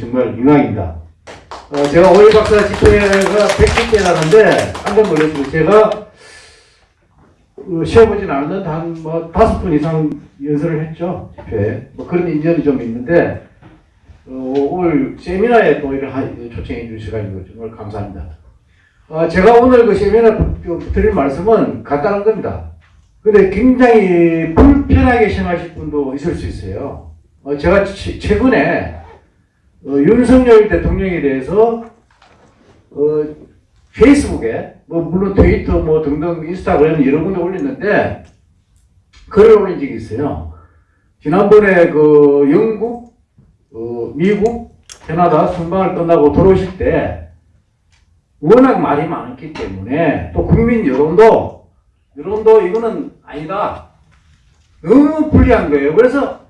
정말 영광입니다. 어, 제가 오일 박사 집회가 110개라는데 깜짝 놀랐습니다. 제가 어, 쉬어보진 않았는데 한뭐 다섯 분 이상 연설을 했죠. 집회에. 뭐 그런 인연이 좀 있는데 어, 오늘 세미나에 또 이렇게 하- 초청해 주셔가지고 정말 감사합니다. 어, 제가 오늘 그 세미나 부- 드릴 말씀은 간단한 겁니다. 근데 굉장히 불편하게 생각하실 분도 있을 수 있어요. 어, 제가 치- 최근에 어, 윤석열 대통령에 대해서 어, 페이스북에 뭐 물론 트위터 뭐 등등 인스타그램 여러 군데 올렸는데 글을 올린 적이 있어요. 지난번에 그 영국, 어, 미국, 캐나다 순방을 끝나고 돌아오실 때 워낙 말이 많았기 때문에 또 국민 여론도 여론도 이거는 아니다. 너무 불리한 거예요. 그래서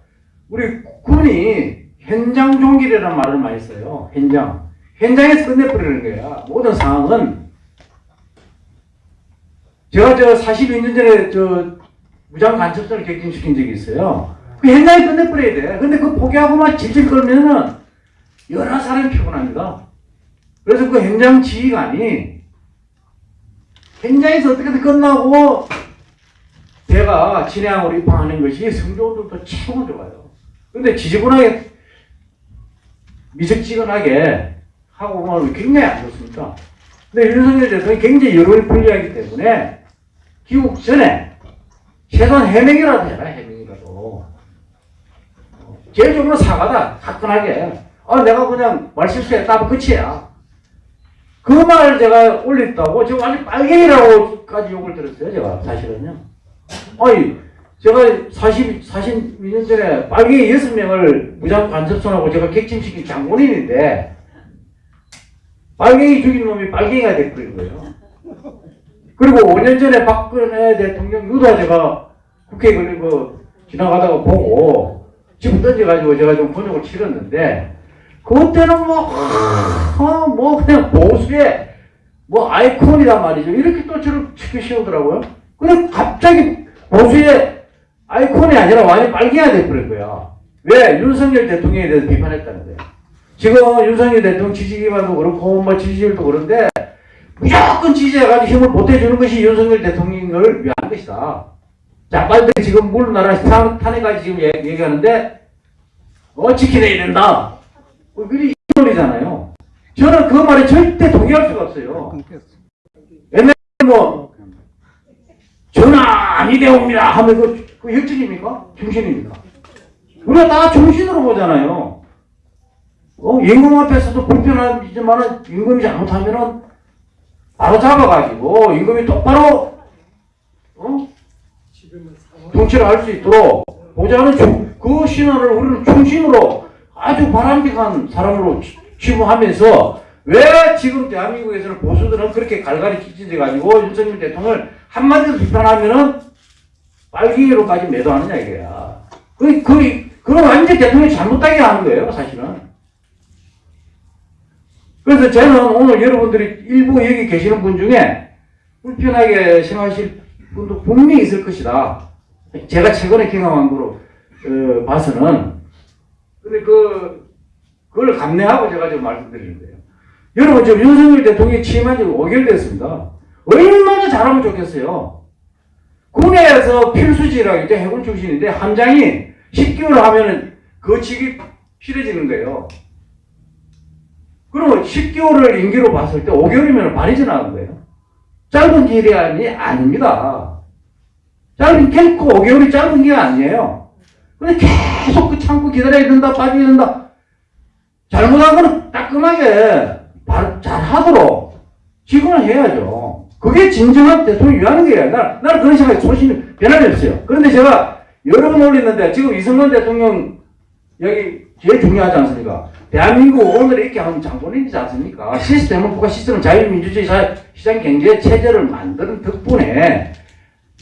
우리 군이 현장 종길이라는 말을 많이 써요. 현장. 현장에서 끝내버리는 거야. 모든 상황은 제가 저 42년 전에 저 무장 간첩선을 격진시킨 적이 있어요. 그 현장에 끝내버려야 돼. 근데 그 포기하고만 질질 끌면은 여러 사람이 피곤합니다. 그래서 그 현장 지휘관이 현장에서 어떻게든 끝나고 제가 진행으로 입항하는 것이 성적들도 최고 좋아요. 근데 지지분하게 미적지근하게 하고 보면 굉장히 안 좋습니다. 근데 윤석열 대통령이 굉장히 여론이 불리하기 때문에 귀국 전에 최소한 해명이라도 해라 해명이라도. 어, 제일 좋은 건 사과다 화끈하게. 아 내가 그냥 말 실수했다 끝이야. 그 말을 제가 올렸다고 지금 완전 빨갱이라고까지 욕을 들었어요 제가 사실은요. 아니 제가 40, 42년 전에 빨갱이 6명을 무장 간첩선하고 제가 객침시킨 장본인인데 빨갱이 죽인 놈이 빨갱이가 돼버린 거예요. 그리고 5년 전에 박근혜 대통령 유다 제가 국회에 걸리고 지나가다가 보고 집을 던져가지고 제가 좀 번역을 치렀는데 그때는 뭐, 아, 뭐 그냥 보수의 뭐 아이콘이란 말이죠. 이렇게 또 저를 치켜 씌우더라고요. 근데 갑자기 보수의 아이콘이 아니라 완전히 빨갱이가 돼버린 거야. 왜? 윤석열 대통령에 대해서 비판했다는 거야. 지금 윤석열 대통령 지지 기반도 그렇고 뭐 지지율도 그런데 무조건 지지해가지고 힘을 보태주는 것이 윤석열 대통령을 위한 것이다. 자, 빨리 지금 물나라 탄핵까지 지금 얘- 얘기 하는데 어 지켜내야 된다. 어, 그게 이론이잖아요. 저는 그 말에 절대 동의할 수가 없어요. 옛날에 뭐 전화 아니 되옵니다 하면 그, 그 혈증입니까? 정신입니까? 우리가 다 정신으로 보잖아요. 어, 임금 앞에서도 불편하지만은 임금이 잘못하면은 바로 잡아가지고 임금이 똑바로 어? 통치를 할 수 있도록 보자는 중- 그 신호를 우리는 충신으로 아주 바람직한 사람으로 치- 취부하면서 왜 지금 대한민국에서는 보수들은 그렇게 갈갈이 찢어져 가지고 윤석열 대통령을 한마디로 비판하면은 빨갱이로까지 매도하느냐 이거야. 그, 그, 그건 완전 대통령이 잘못하게 하는 거예요, 사실은. 그래서 저는 오늘 여러분들이 일부 여기 계시는 분 중에 불편하게 생각하실 분도 분명히 있을 것이다. 제가 최근에 경험한 거로 어, 봐서는 근데 그 그걸 감내하고 제가 지금 말씀드리는 거예요. 여러분 지금 윤석열 대통령이 취임한 지 5개월 됐습니다. 얼마나 잘하면 좋겠어요. 군에서 필수지라고 있죠. 해군 출신인데 함장이 10개월 하면은 그 직이 필요해지는 거예요. 그러면 10개월을 임기로 봤을 때 5개월이면 말이 지나간 거예요. 짧은 기간이 아닙니다. 짧은 결코 5개월이 짧은 게 아니에요. 근데 계속 그 참고 기다려야 된다, 빠져야 된다. 잘못한 거는 따끔하게 발- 잘하도록 지원을 해야죠. 그게 진정한 대통령 위하는 거예요. 나, 나는 그런 생각에 소신이 변함이 없어요. 그런데 제가 여러 번 올렸는데 지금 이승만 대통령 여기 제일 중요하지 않습니까? 대한민국 오늘 이렇게 한 장본인이지 않습니까? 시스템은 국가 시스템은 자유민주주의 사- 시장 경제 체제를 만드는 덕분에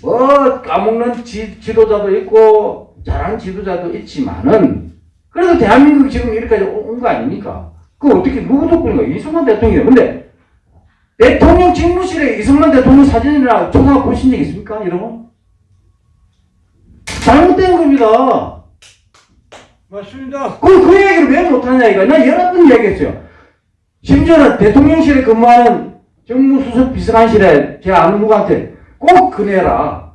뭐 까먹는 지, 지도자도 있고 잘하는 지도자도 있지만은 그래도 대한민국이 지금 이렇게까지 온 거 아닙니까? 그 어떻게 누구 덕분인가? 이승만 대통령이에요. 근데 대통령 직무실에 이승만 대통령 사진이나 조사 보신 적 있습니까? 여러분? 잘못된 겁니다. 맞습니다. 그럼 그 얘기를 왜 못하냐 이거. 나 여러 번 얘기했어요. 심지어는 대통령실에 근무하는 정무수석 비서관실에 제 아는 누구한테 꼭 그내라.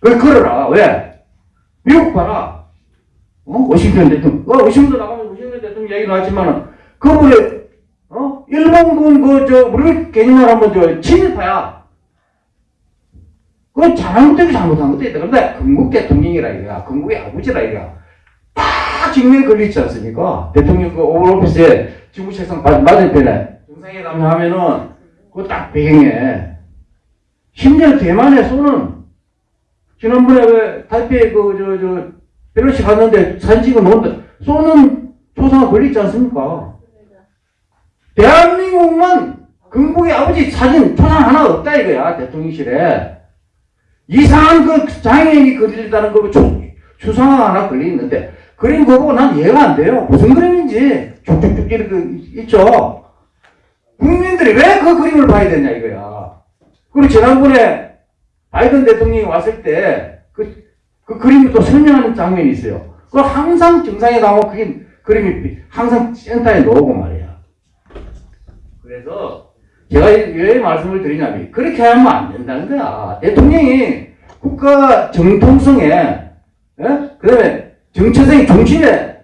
그걸 걸어라. 왜? 미국 봐라. 어? 워싱턴 대통령. 어, 워싱턴 나가면 워싱턴 대통령 얘기 나왔지만은 그분이 어? 일본군 그, 저, 우리 개념을 한번 저, 친일파야. 그건 잘못되고 잘못한 것도 있다. 근데 건국 대통령이라 이거야. 건국의 아버지라 이거야. 딱 직면에 걸리지 않습니까? 대통령 그 오val 오피스에 지구책상 마- 맞은편에 정상회담 하면은 그거 딱 배경에 심지어 대만에 쏘는 지난번에 왜 타이페이 그저 저 벨로시 갔는데 사진 찍어 놓은데 쏘는 초상화 걸리지 않습니까? 대한민국만 건국의 아버지 사진 초상 하나 없다 이거야 대통령실에 이상한 그 장애인이 그리다는 거 초- 추상화 하나 걸려 있는데 그림 그거 보고 난 이해가 안 돼요. 무슨 그림인지 쭉쭉쭉 이렇게 있죠. 국민들이 왜 그 그림을 봐야 되냐 이거야. 그리고 지난번에 바이든 대통령이 왔을 때그 그 그림을 또 설명하는 장면이 있어요. 그 항상 정상에 나오고 그게 그림이 항상 센터에 놓고 말이야. 그래서 제가 왜 말씀을 드리냐면 그렇게 하면 안 된다는 거야. 대통령이 국가 정통성에 예? 그다음에 정체성이 중심에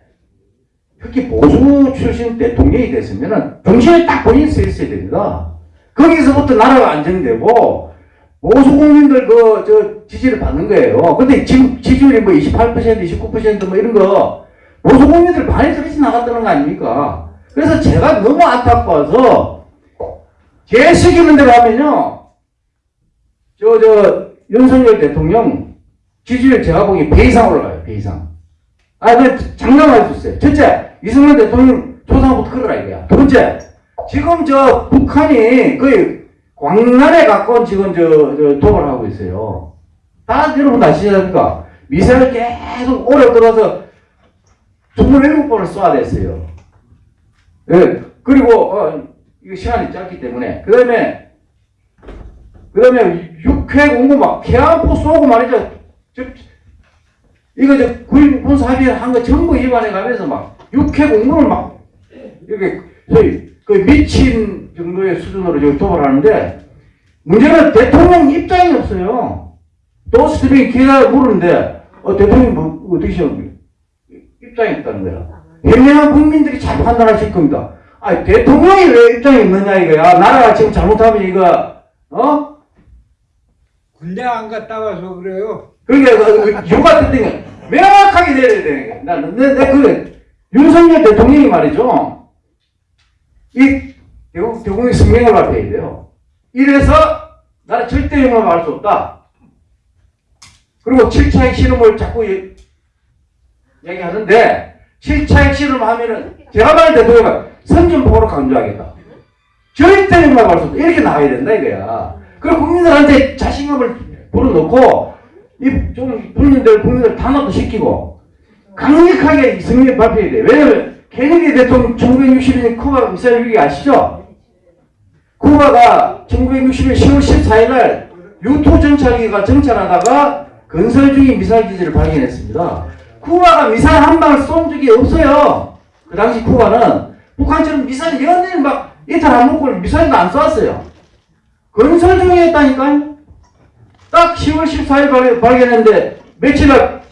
특히 보수 출신 대통령이 됐으면은 중심에 딱 본인이 서 있어야 됩니다. 거기서부터 나라가 안정되고 보수 국민들 그 저 지지를 받는 거예요. 근데 지지율이 뭐 28%, 29%뭐 이런 거 보수 국민들 반이 그렇게 나갔다는 거 아닙니까? 그래서 제가 너무 안타까워서 제 시키는 대로 하면요. 저, 저, 윤석열 대통령 지지율 제가 보기에 배 이상 올라가요, 배 이상. 아, 그 장담할 수 있어요. 첫째, 이승만 대통령 조상부터 끌어라 이거야. 두 번째, 지금 저 북한이 거의 광란에 가까운 지금 저, 저 도발을 하고 있어요. 다 여러분 아시지 않습니까? 미사일 계속 오래 들어서 27번을 쏴야 됐어요. 예, 그리고, 어, 이거 시간이 짧기 때문에. 그 다음에, 그 다음에 육해 공고 막, 계안포 쏘고 말이죠. 저, 이거 저 구일 군사 합의를 한거 전부 위반해 가면서 막, 육해 공무를 막, 이렇게, 소위, 그 미친 정도의 수준으로 지금 도발하는데, 문제는 대통령 입장이 없어요. 도스트링 기다 물었는데, 어, 대통령 뭐, 어떻게 생각해요? 입장이 없다는 거야. 현명한 국민들이 잘 판단하실 겁니다. 아, 대통령이 왜 입장이 없느냐 이거야. 나라가 지금 잘못하면 이거 어? 군대 안 갔다 와서 그래요. 그러니까 그 이유가 됐던 게 명확하게 내려야 되는 거야. 나는 내, 내 그, 윤석열 대통령이 말이죠. 이 대국, 대국의 성명을 발표해야 돼요. 이래서 나는 절대 용납할 수 없다. 그리고 7차 핵실험을 자꾸 얘- 얘기하는데 7차 핵실험 하면은 제가 말할 대통령은 선전포고로 강조하겠다. 절대 용납할 수 없다. 이렇게 나와야 된다 이거야. 그리고 국민들한테 자신감을 불어넣고 이좀 국민들 국민들 단합도 시키고 강력하게 이승민 발표해야 돼. 왜냐면 케네디 대통령 1960년 쿠바 미사일 위기 아시죠? 쿠바가 1960년 10월 14일 날 유토 정찰기가 정찰하다가 건설 중인 미사일 기지를 발견했습니다. 쿠바가 미사일 한 방을 쏜 적이 없어요. 그 당시 쿠바는 북한처럼 미사일 연일 막 이틀 안 먹고 미사일도 안 쐈어요. 건설 중이었다니까요. 딱 10월 14일 발, 발견했는데 며칠 날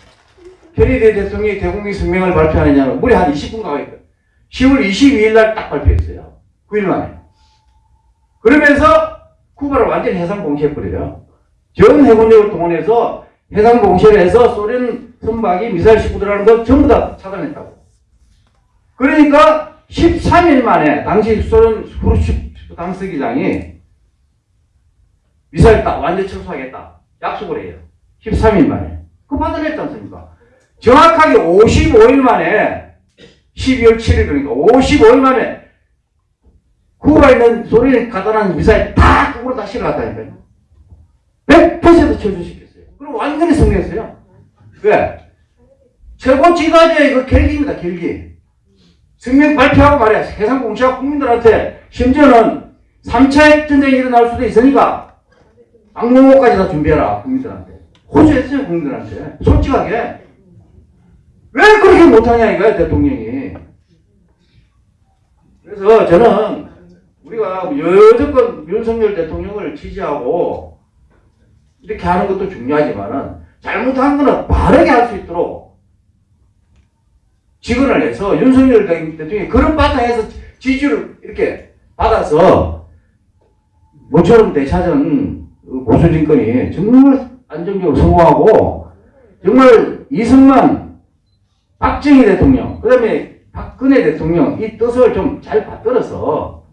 케네디 대통령이 대국민 성명을 발표하느냐면 무려 한 20분 가까이 10월 22일 날 딱 발표했어요. 9일 만에. 그러면서 쿠바를 완전히 해상 공시해버려요. 전 해군력을 동원해서 해상 공시를 해서 소련 선박이 미사일 싣고 들어가는 걸 전부 다 차단했다고. 그러니까 13일 만에 당시 소련 후르츠프 당서기장이 미사일 딱 완전 철수하겠다. 약속을 해요. 13일 만에. 그 받아냈지 않습니까? 정확하게 55일 만에 12월 7일 그러니까 55일 만에 쿠바에 있는 소련이 놨는 미사일 다 그거로 다 실어갔다니까요. 100% 철수시켰어요. 그럼 완전히 승리했어요. 왜? 최고 지도자의 그 결기입니다, 결기. 승명 발표하고 말이야. 해상 공시하고 국민들한테 심지어는 3차 핵전쟁이 일어날 수도 있으니까 악몽호까지 다 준비해라, 국민들한테. 호소했어요, 국민들한테. 솔직하게. 왜 그렇게 못하냐 이거야 대통령이. 그래서 저는 우리가 여태껏 윤석열 대통령을 지지하고 이렇게 하는 것도 중요하지만 은 잘못한 거는 바르게 할 수 있도록 직언을 해서 윤석열 대통령이 그런 바탕에서 지지를 이렇게 받아서 모처럼 되찾은 그 보수 정권이 정말 안정적으로 성공하고 정말 이승만, 박정희 대통령, 그 다음에 박근혜 대통령 이 뜻을 좀 잘 받들어서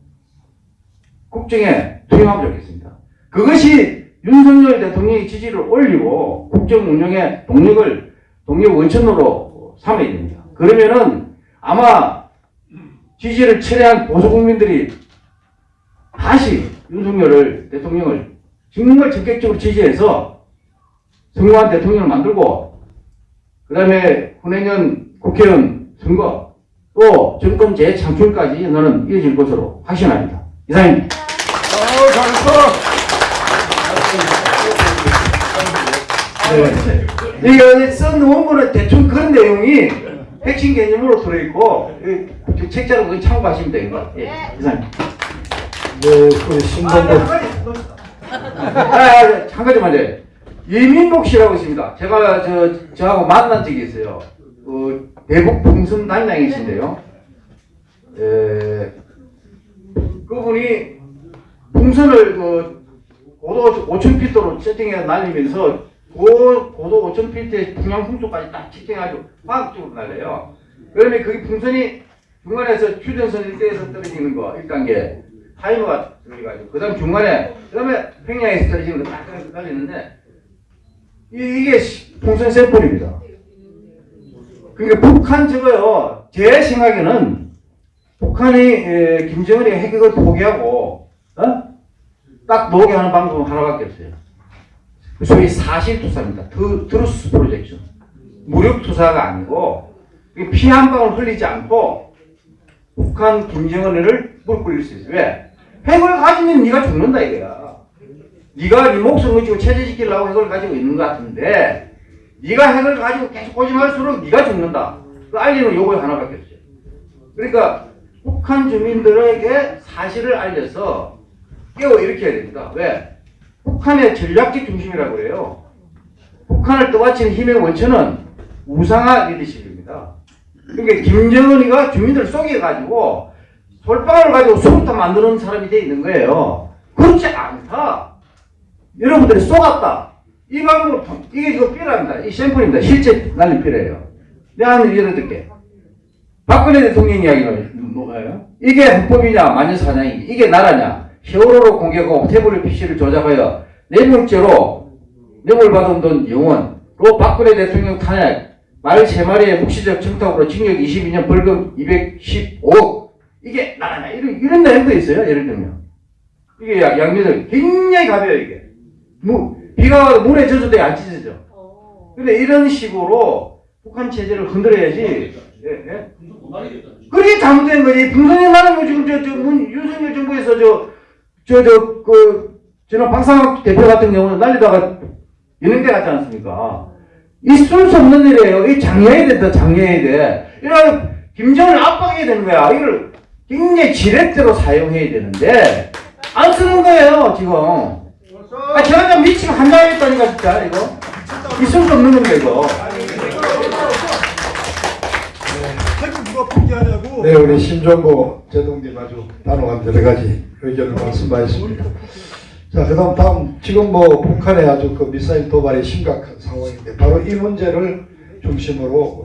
국정에 투영하면 좋겠습니다. 그것이 윤석열 대통령의 지지를 올리고 국정 운영의 동력을 동력 원천으로 삼아야 됩니다. 그러면은 아마 지지를 철회한 보수 국민들이 다시 윤석열을 대통령을 정말 적극적으로 지지해서 성공한 대통령을 만들고 그 다음에 후내년 국회의원 선거 또 정권 재창출까지 저는 이어질 것으로 확신합니다. 이상입니다. 어, 잘했어. 네. 이거 쓴 원고는 대충 그런 내용이 핵심 개념으로 들어있고 이 책자로 그거 참고하시면 됩니다. 예, 이상입니다. 네, 우리 신동국 아, 아, 한 가지만 요 이민복 씨라고 있습니다. 제가 저 저하고 만난 적이 있어요. 그 대북 풍선 단장이신데요. 에, 그분이 풍선을 그 고도 5,000피트로 세팅해 날리면서 고, 고도 5,000피트의 중앙 풍속까지 딱 채팅해가지고 화학적으로 날려요. 그러면 그게 풍선이 중간에서 휴전선 일대에서 떨어지는 거 1단계 타이머가 들어가지고 그 다음 중간에 그 다음에 평양에서 떨어지는 거 딱 이, 이게 시- 풍선 샘플입니다. 그러니까 북한 저거요 제 생각에는 북한이 에, 김정은이 핵을 포기하고 어? 딱 녹게 하는 방법은 하나밖에 없어요. 소위 사실 투사입니다. 트, truth projection. 무력 투사가 아니고 피 한 방울 흘리지 않고 북한 김정은을 물 끓일 수 있어요. 왜? 핵을 가지면 네가 죽는다 이거야. 네가 네 목숨을 걸고 체제시키려고 핵을 가지고 있는 것 같은데 네가 핵을 가지고 계속 고집할수록 네가 죽는다. 그 알리는 요구 하나밖에 없어요. 그러니까 북한 주민들에게 사실을 알려서 깨워 일으켜야 됩니다. 왜? 북한의 전략적 중심이라고 그래요. 북한을 떠받치는 힘의 원천은 우상화 리더십입니다. 그러니까 김정은이가 주민들을 속여가지고 솔방울 가지고 수류탄 만드는 사람이 돼 있는 거예요. 그렇지 않다. 여러분들이 속았다. 이 통- 이게 이거 삐랍니다. 이 샘플입니다. 실제 날린 삐래요. 내가 하는 예를 들게. 박근혜 대통령 이야기는 뭐예요? 이게 헌법이냐 만년사냥이 이게 나라냐 세월호로 공격하고 태블릿 PC를 조작하여 뇌물죄로 뇌물받은 돈 영원로 박근혜 대통령 탄핵 말세 마리의 묵시적 청탁으로 징역 22년 벌금 215억. 이게 나라냐 이런, 이런 내용도 있어요 예를 들면. 이게 양- 양면을 굉장히 가벼워요 이게. 무, 비가 와도 물에 젖어도 안 찢어져. 근데 이런 식으로 북한 체제를 흔들어야지. 예, 예? 그게 잘못된 거지. 분선이 나는 거 지금 저, 저, 문, 윤석열 정부에서 저, 저, 저, 그, 지난 박상학 대표 같은 경우는 날리다가 연행대 갔지 않습니까? 있을 수 없는 일이에요. 이 장려해야 된다, 장려해야 돼. 이런, 김정을 압박해야 되는 거야. 이걸 굉장히 지렛대로 사용해야 되는데, 안 쓰는 거예요, 지금. 아, 제가 좀 미치고 한다했다니까, 진짜, 이거. 있을 수 없는 겁니다, 이거. 핵을 누가 포기하냐고. 네, 우리 신종고 제동님 아주 단호한 여러 가지 의견을 말씀하셨습니다. 자, 그 다음 다음 지금 뭐 북한의 아주 그 미사일 도발이 심각한 상황인데 바로 이 문제를 중심으로